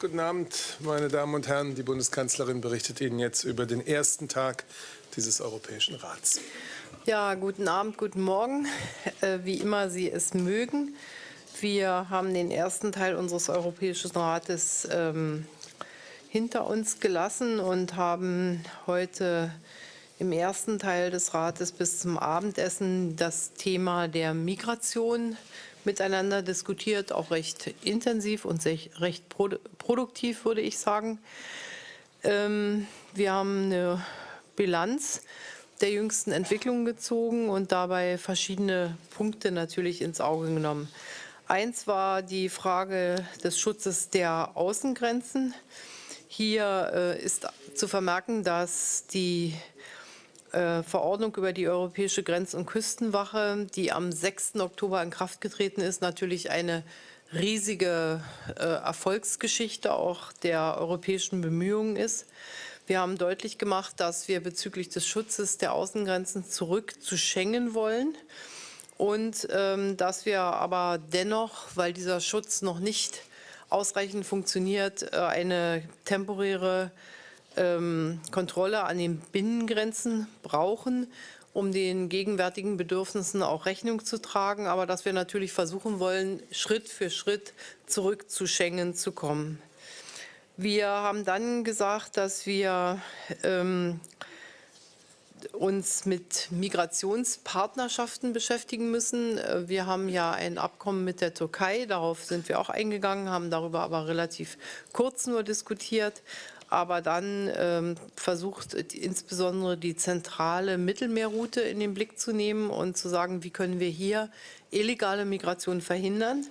Guten Abend, meine Damen und Herren. Die Bundeskanzlerin berichtet Ihnen jetzt über den ersten Tag dieses Europäischen Rats. Ja, guten Abend, guten Morgen, äh, wie immer Sie es mögen. Wir haben den ersten Teil unseres Europäischen Rates ähm, hinter uns gelassen und haben heute im ersten Teil des Rates bis zum Abendessen das Thema der Migration miteinander diskutiert, auch recht intensiv und recht produktiv, würde ich sagen. Ähm, wir haben eine Bilanz der jüngsten Entwicklungen gezogen und dabei verschiedene Punkte natürlich ins Auge genommen. Eins war die Frage des Schutzes der Außengrenzen. Hier äh, ist zu vermerken, dass die Verordnung über die Europäische Grenz- und Küstenwache, die am 6. Oktober in Kraft getreten ist, natürlich eine riesige äh, Erfolgsgeschichte auch der europäischen Bemühungen ist. Wir haben deutlich gemacht, dass wir bezüglich des Schutzes der Außengrenzen zurück zu Schengen wollen und ähm, dass wir aber dennoch, weil dieser Schutz noch nicht ausreichend funktioniert, äh, eine temporäre ähm, Kontrolle an den Binnengrenzen brauchen, um den gegenwärtigen Bedürfnissen auch Rechnung zu tragen, aber dass wir natürlich versuchen wollen, Schritt für Schritt zurück zu Schengen zu kommen. Wir haben dann gesagt, dass wir ähm, uns mit Migrationspartnerschaften beschäftigen müssen. Wir haben ja ein Abkommen mit der Türkei, darauf sind wir auch eingegangen, haben darüber aber relativ kurz nur diskutiert aber dann ähm, versucht insbesondere die zentrale Mittelmeerroute in den Blick zu nehmen und zu sagen, wie können wir hier illegale Migration verhindern.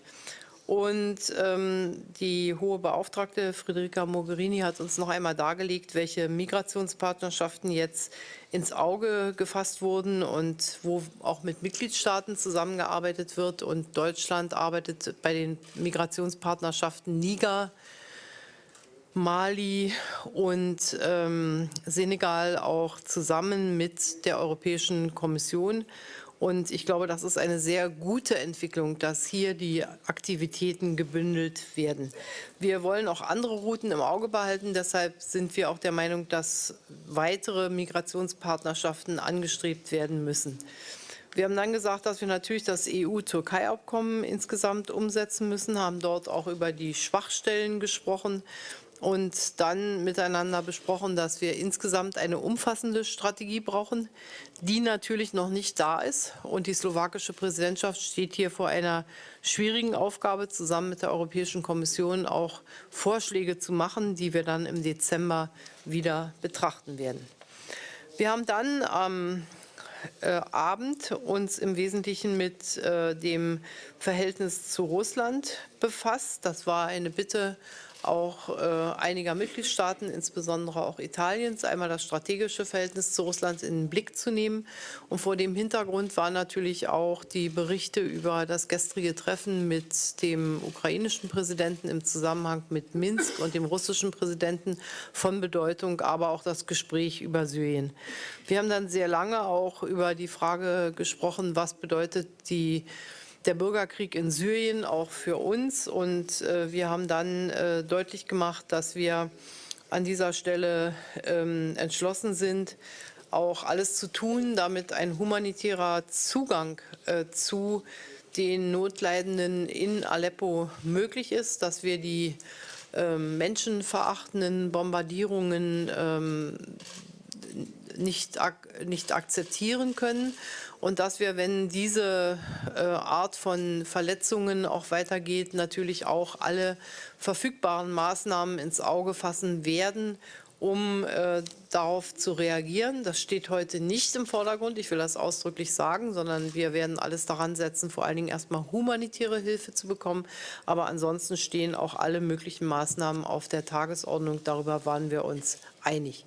Und ähm, die hohe Beauftragte Friederika Mogherini hat uns noch einmal dargelegt, welche Migrationspartnerschaften jetzt ins Auge gefasst wurden und wo auch mit Mitgliedstaaten zusammengearbeitet wird. Und Deutschland arbeitet bei den Migrationspartnerschaften Niger, Mali und ähm, Senegal auch zusammen mit der Europäischen Kommission. Und ich glaube, das ist eine sehr gute Entwicklung, dass hier die Aktivitäten gebündelt werden. Wir wollen auch andere Routen im Auge behalten. Deshalb sind wir auch der Meinung, dass weitere Migrationspartnerschaften angestrebt werden müssen. Wir haben dann gesagt, dass wir natürlich das EU-Türkei-Abkommen insgesamt umsetzen müssen, haben dort auch über die Schwachstellen gesprochen und dann miteinander besprochen, dass wir insgesamt eine umfassende Strategie brauchen, die natürlich noch nicht da ist. Und die slowakische Präsidentschaft steht hier vor einer schwierigen Aufgabe, zusammen mit der Europäischen Kommission auch Vorschläge zu machen, die wir dann im Dezember wieder betrachten werden. Wir haben dann am äh, Abend uns im Wesentlichen mit äh, dem Verhältnis zu Russland befasst. Das war eine Bitte auch äh, einiger Mitgliedstaaten, insbesondere auch Italiens, einmal das strategische Verhältnis zu Russland in den Blick zu nehmen. Und vor dem Hintergrund waren natürlich auch die Berichte über das gestrige Treffen mit dem ukrainischen Präsidenten im Zusammenhang mit Minsk und dem russischen Präsidenten von Bedeutung, aber auch das Gespräch über Syrien. Wir haben dann sehr lange auch über die Frage gesprochen, was bedeutet die der Bürgerkrieg in Syrien auch für uns. Und äh, wir haben dann äh, deutlich gemacht, dass wir an dieser Stelle ähm, entschlossen sind, auch alles zu tun, damit ein humanitärer Zugang äh, zu den Notleidenden in Aleppo möglich ist, dass wir die ähm, menschenverachtenden Bombardierungen ähm, nicht, ak nicht akzeptieren können und dass wir, wenn diese äh, Art von Verletzungen auch weitergeht, natürlich auch alle verfügbaren Maßnahmen ins Auge fassen werden, um äh, darauf zu reagieren. Das steht heute nicht im Vordergrund, ich will das ausdrücklich sagen, sondern wir werden alles daran setzen, vor allen Dingen erstmal humanitäre Hilfe zu bekommen. Aber ansonsten stehen auch alle möglichen Maßnahmen auf der Tagesordnung. Darüber waren wir uns einig.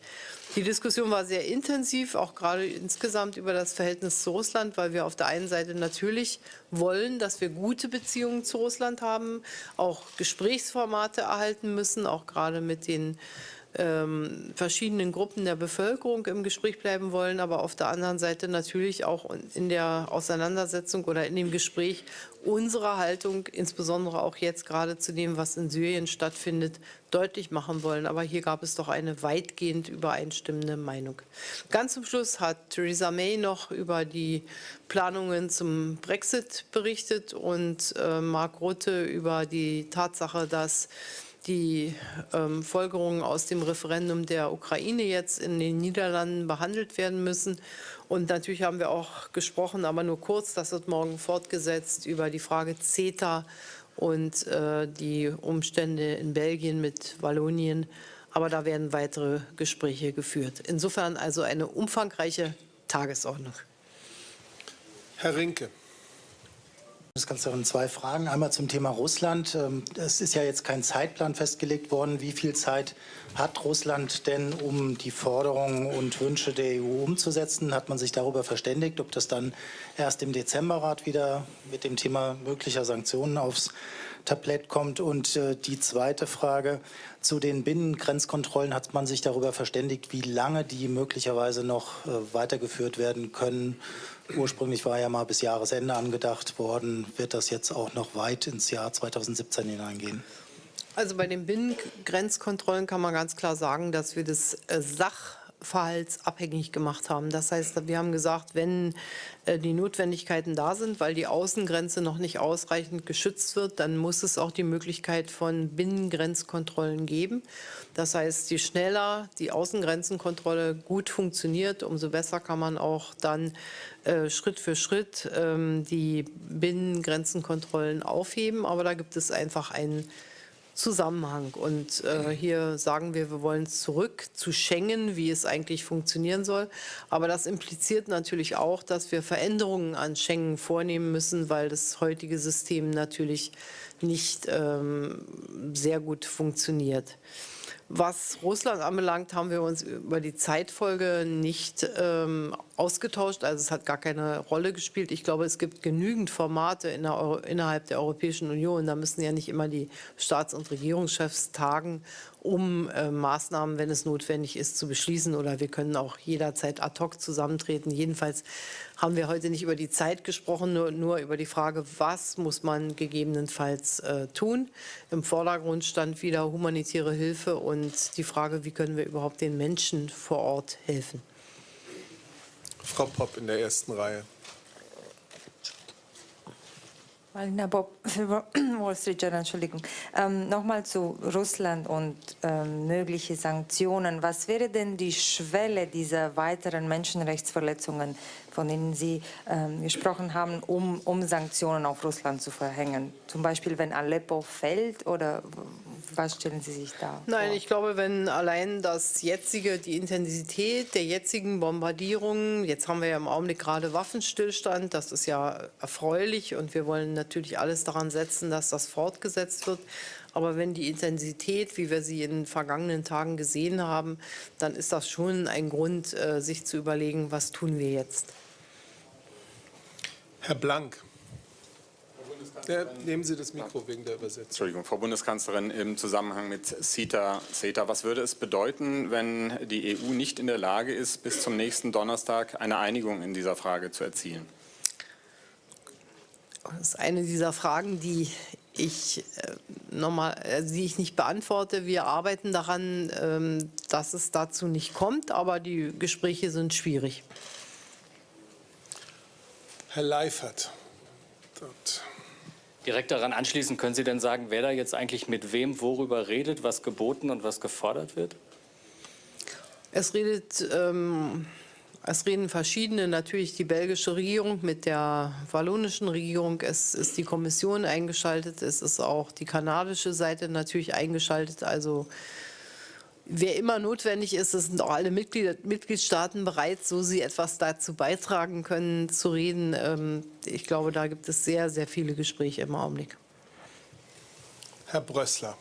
Die Diskussion war sehr intensiv, auch gerade insgesamt über das Verhältnis zu Russland, weil wir auf der einen Seite natürlich wollen, dass wir gute Beziehungen zu Russland haben, auch Gesprächsformate erhalten müssen, auch gerade mit den ähm, verschiedenen Gruppen der Bevölkerung im Gespräch bleiben wollen, aber auf der anderen Seite natürlich auch in der Auseinandersetzung oder in dem Gespräch unsere Haltung, insbesondere auch jetzt gerade zu dem, was in Syrien stattfindet, deutlich machen wollen. Aber hier gab es doch eine weitgehend übereinstimmende Meinung. Ganz zum Schluss hat Theresa May noch über die Planungen zum Brexit berichtet und äh, Mark Rutte über die Tatsache, dass die ähm, Folgerungen aus dem Referendum der Ukraine jetzt in den Niederlanden behandelt werden müssen. Und natürlich haben wir auch gesprochen, aber nur kurz, das wird morgen fortgesetzt, über die Frage CETA und äh, die Umstände in Belgien mit Wallonien. Aber da werden weitere Gespräche geführt. Insofern also eine umfangreiche Tagesordnung. Herr Rinke. Bundeskanzlerin, zwei Fragen. Einmal zum Thema Russland. Ähm, es ist ja jetzt kein Zeitplan festgelegt worden. Wie viel Zeit hat Russland denn, um die Forderungen und Wünsche der EU umzusetzen? Hat man sich darüber verständigt, ob das dann erst im Dezemberrat wieder mit dem Thema möglicher Sanktionen aufs Tablett kommt? Und äh, die zweite Frage zu den Binnengrenzkontrollen. Hat man sich darüber verständigt, wie lange die möglicherweise noch äh, weitergeführt werden können? Ursprünglich war ja mal bis Jahresende angedacht worden. Wird das jetzt auch noch weit ins Jahr 2017 hineingehen? Also bei den Binnengrenzkontrollen kann man ganz klar sagen, dass wir das äh, Sach verhaltsabhängig gemacht haben. Das heißt, wir haben gesagt, wenn äh, die Notwendigkeiten da sind, weil die Außengrenze noch nicht ausreichend geschützt wird, dann muss es auch die Möglichkeit von Binnengrenzkontrollen geben. Das heißt, je schneller die Außengrenzenkontrolle gut funktioniert, umso besser kann man auch dann äh, Schritt für Schritt ähm, die Binnengrenzenkontrollen aufheben. Aber da gibt es einfach einen Zusammenhang. Und äh, hier sagen wir, wir wollen zurück zu Schengen, wie es eigentlich funktionieren soll. Aber das impliziert natürlich auch, dass wir Veränderungen an Schengen vornehmen müssen, weil das heutige System natürlich nicht ähm, sehr gut funktioniert. Was Russland anbelangt, haben wir uns über die Zeitfolge nicht ähm, ausgetauscht. Also es hat gar keine Rolle gespielt. Ich glaube, es gibt genügend Formate in der innerhalb der Europäischen Union. Da müssen ja nicht immer die Staats- und Regierungschefs tagen, um äh, Maßnahmen, wenn es notwendig ist, zu beschließen. Oder wir können auch jederzeit ad hoc zusammentreten. Jedenfalls haben wir heute nicht über die Zeit gesprochen, nur, nur über die Frage, was muss man gegebenenfalls äh, tun. Im Vordergrund stand wieder humanitäre Hilfe und die Frage, wie können wir überhaupt den Menschen vor Ort helfen. Frau Popp in der ersten Reihe. Marina Bob Wall Street Journal, Entschuldigung. Ähm, Nochmal zu Russland und ähm, mögliche Sanktionen. Was wäre denn die Schwelle dieser weiteren Menschenrechtsverletzungen, von denen Sie ähm, gesprochen haben, um, um Sanktionen auf Russland zu verhängen? Zum Beispiel, wenn Aleppo fällt oder was stellen Sie sich da Nein, vor? ich glaube, wenn allein das jetzige, die Intensität der jetzigen Bombardierungen, jetzt haben wir ja im Augenblick gerade Waffenstillstand, das ist ja erfreulich und wir wollen natürlich alles daran setzen, dass das fortgesetzt wird. Aber wenn die Intensität, wie wir sie in den vergangenen Tagen gesehen haben, dann ist das schon ein Grund, äh, sich zu überlegen, was tun wir jetzt. Herr Blank. Ja, nehmen Sie das Mikro wegen der Übersetzung. Entschuldigung, Frau Bundeskanzlerin, im Zusammenhang mit CETA, CETA, was würde es bedeuten, wenn die EU nicht in der Lage ist, bis zum nächsten Donnerstag eine Einigung in dieser Frage zu erzielen? Das ist eine dieser Fragen, die ich, äh, nochmal, äh, die ich nicht beantworte. Wir arbeiten daran, ähm, dass es dazu nicht kommt, aber die Gespräche sind schwierig. Herr Leifert. Dort. Direkt daran anschließend, können Sie denn sagen, wer da jetzt eigentlich mit wem worüber redet, was geboten und was gefordert wird? Es redet, ähm, es reden verschiedene, natürlich die belgische Regierung mit der wallonischen Regierung. Es ist die Kommission eingeschaltet, es ist auch die kanadische Seite natürlich eingeschaltet. Also wer immer notwendig ist, es sind auch alle Mitglied, Mitgliedstaaten bereit, so sie etwas dazu beitragen können, zu reden. Ähm, ich glaube, da gibt es sehr, sehr viele Gespräche im Augenblick. Herr Brössler.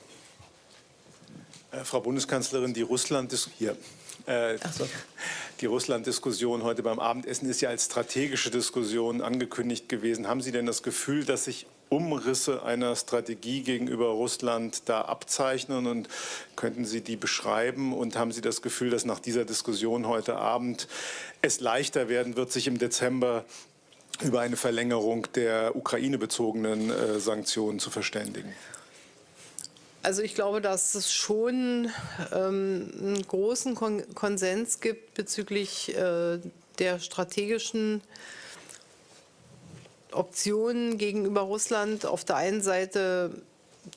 Äh, Frau Bundeskanzlerin, die Russland hier. Äh, die Russland-Diskussion heute beim Abendessen ist ja als strategische Diskussion angekündigt gewesen. Haben Sie denn das Gefühl, dass sich Umrisse einer Strategie gegenüber Russland da abzeichnen und könnten Sie die beschreiben und haben Sie das Gefühl, dass nach dieser Diskussion heute Abend es leichter werden wird, sich im Dezember über eine Verlängerung der Ukraine-bezogenen äh, Sanktionen zu verständigen? Also ich glaube, dass es schon ähm, einen großen Kon Konsens gibt bezüglich äh, der strategischen Optionen gegenüber Russland. Auf der einen Seite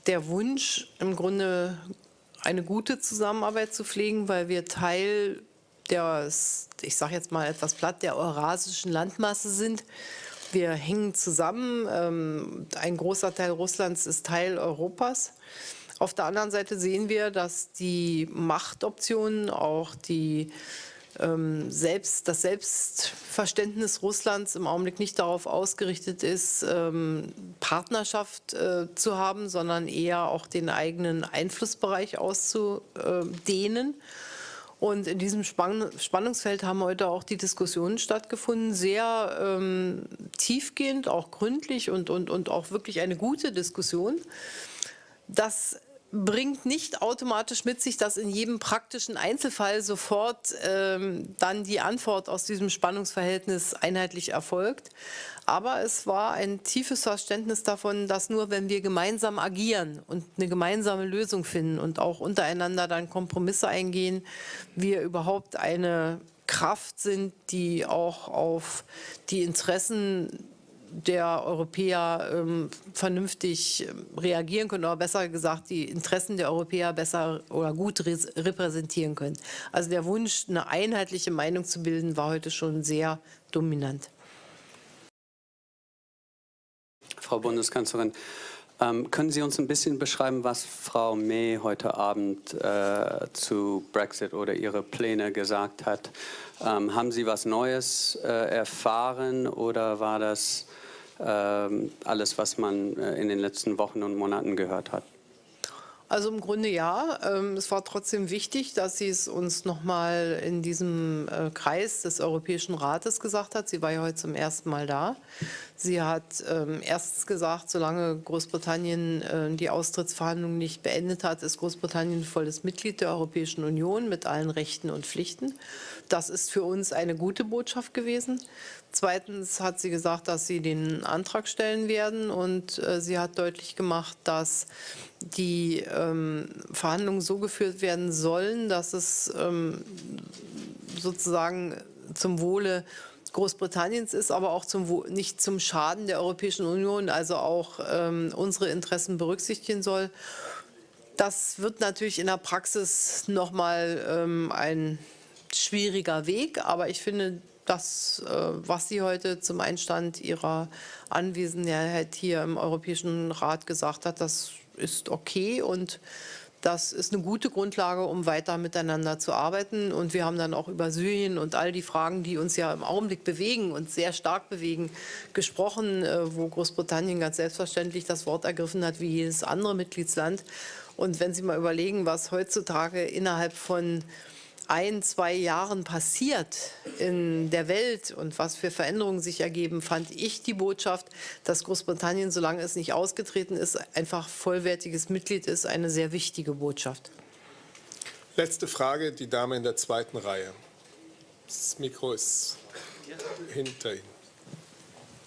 der Wunsch, im Grunde eine gute Zusammenarbeit zu pflegen, weil wir Teil der, ich sage jetzt mal etwas platt, der eurasischen Landmasse sind. Wir hängen zusammen. Ähm, ein großer Teil Russlands ist Teil Europas. Auf der anderen Seite sehen wir, dass die Machtoptionen, auch die, selbst, das Selbstverständnis Russlands im Augenblick nicht darauf ausgerichtet ist, ähm, Partnerschaft äh, zu haben, sondern eher auch den eigenen Einflussbereich auszudehnen. Und in diesem Spann Spannungsfeld haben heute auch die Diskussionen stattgefunden, sehr ähm, tiefgehend, auch gründlich und, und, und auch wirklich eine gute Diskussion. Das bringt nicht automatisch mit sich, dass in jedem praktischen Einzelfall sofort ähm, dann die Antwort aus diesem Spannungsverhältnis einheitlich erfolgt. Aber es war ein tiefes Verständnis davon, dass nur wenn wir gemeinsam agieren und eine gemeinsame Lösung finden und auch untereinander dann Kompromisse eingehen, wir überhaupt eine Kraft sind, die auch auf die Interessen der Europäer ähm, vernünftig ähm, reagieren können, oder besser gesagt, die Interessen der Europäer besser oder gut repräsentieren können. Also der Wunsch, eine einheitliche Meinung zu bilden, war heute schon sehr dominant. Frau Bundeskanzlerin, ähm, können Sie uns ein bisschen beschreiben, was Frau May heute Abend äh, zu Brexit oder ihre Pläne gesagt hat? Ähm, haben Sie was Neues äh, erfahren oder war das ähm, alles, was man äh, in den letzten Wochen und Monaten gehört hat? Also im Grunde ja. Ähm, es war trotzdem wichtig, dass sie es uns nochmal in diesem äh, Kreis des Europäischen Rates gesagt hat. Sie war ja heute zum ersten Mal da. Sie hat ähm, erstens gesagt, solange Großbritannien äh, die Austrittsverhandlungen nicht beendet hat, ist Großbritannien volles Mitglied der Europäischen Union mit allen Rechten und Pflichten. Das ist für uns eine gute Botschaft gewesen. Zweitens hat sie gesagt, dass sie den Antrag stellen werden und äh, sie hat deutlich gemacht, dass die ähm, Verhandlungen so geführt werden sollen, dass es ähm, sozusagen zum Wohle Großbritanniens ist, aber auch zum, nicht zum Schaden der Europäischen Union, also auch ähm, unsere Interessen berücksichtigen soll. Das wird natürlich in der Praxis nochmal ähm, ein schwieriger Weg, aber ich finde, das, äh, was sie heute zum Einstand ihrer Anwesenheit hier im Europäischen Rat gesagt hat, das ist okay und das ist eine gute Grundlage, um weiter miteinander zu arbeiten. Und wir haben dann auch über Syrien und all die Fragen, die uns ja im Augenblick bewegen und sehr stark bewegen, gesprochen, äh, wo Großbritannien ganz selbstverständlich das Wort ergriffen hat, wie jedes andere Mitgliedsland. Und wenn Sie mal überlegen, was heutzutage innerhalb von ein, zwei Jahren passiert in der Welt und was für Veränderungen sich ergeben, fand ich die Botschaft, dass Großbritannien, solange es nicht ausgetreten ist, einfach vollwertiges Mitglied ist, eine sehr wichtige Botschaft. Letzte Frage, die Dame in der zweiten Reihe. Das Mikro ist hinter Ihnen.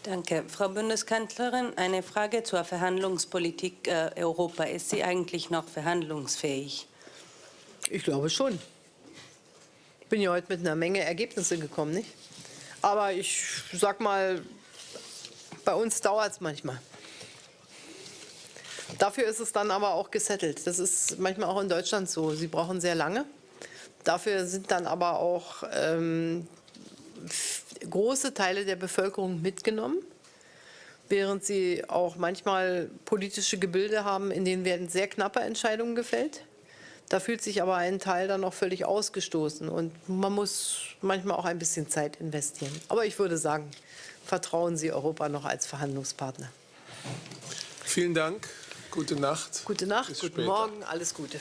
Danke. Frau Bundeskanzlerin, eine Frage zur Verhandlungspolitik äh, Europa. Ist sie eigentlich noch verhandlungsfähig? Ich glaube schon. Ich bin ja heute mit einer Menge Ergebnisse gekommen, nicht? Aber ich sag mal, bei uns dauert es manchmal. Dafür ist es dann aber auch gesettelt. Das ist manchmal auch in Deutschland so. Sie brauchen sehr lange. Dafür sind dann aber auch ähm, große Teile der Bevölkerung mitgenommen, während sie auch manchmal politische Gebilde haben, in denen werden sehr knappe Entscheidungen gefällt. Da fühlt sich aber ein Teil dann noch völlig ausgestoßen und man muss manchmal auch ein bisschen Zeit investieren. Aber ich würde sagen, vertrauen Sie Europa noch als Verhandlungspartner. Vielen Dank. Gute Nacht. Gute Nacht, Bis guten später. Morgen, alles Gute.